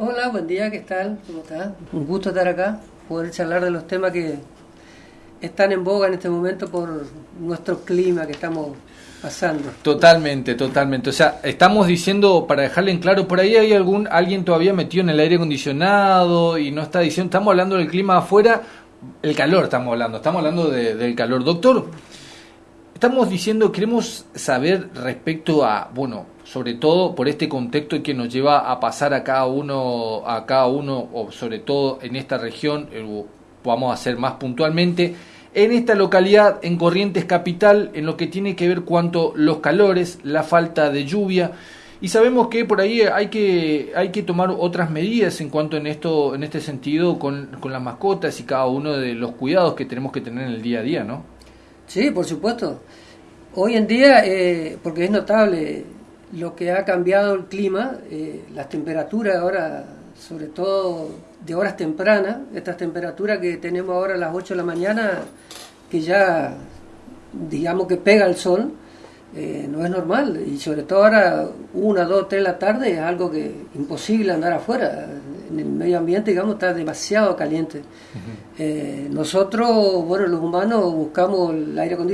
Hola, buen día, ¿qué tal? ¿Cómo estás? Un gusto estar acá, poder charlar de los temas que están en boga en este momento por nuestro clima que estamos pasando. Totalmente, totalmente. O sea, estamos diciendo, para dejarle en claro, por ahí hay algún alguien todavía metido en el aire acondicionado y no está diciendo, estamos hablando del clima afuera, el calor estamos hablando, estamos hablando del calor. Doctor, estamos diciendo, queremos saber respecto a, bueno, sobre todo por este contexto que nos lleva a pasar a cada uno, a cada uno, o sobre todo en esta región, eh, vamos a hacer más puntualmente, en esta localidad, en Corrientes Capital, en lo que tiene que ver cuanto los calores, la falta de lluvia, y sabemos que por ahí hay que, hay que tomar otras medidas en cuanto en esto, en este sentido, con, con las mascotas y cada uno de los cuidados que tenemos que tener en el día a día, ¿no? Sí, por supuesto. Hoy en día, eh, porque es notable lo que ha cambiado el clima, eh, las temperaturas ahora, sobre todo de horas tempranas, estas temperaturas que tenemos ahora a las 8 de la mañana, que ya digamos que pega el sol, eh, no es normal. Y sobre todo ahora, una, dos, tres de la tarde, es algo que imposible andar afuera. En el medio ambiente, digamos, está demasiado caliente. Eh, nosotros, bueno, los humanos buscamos el aire acondicionado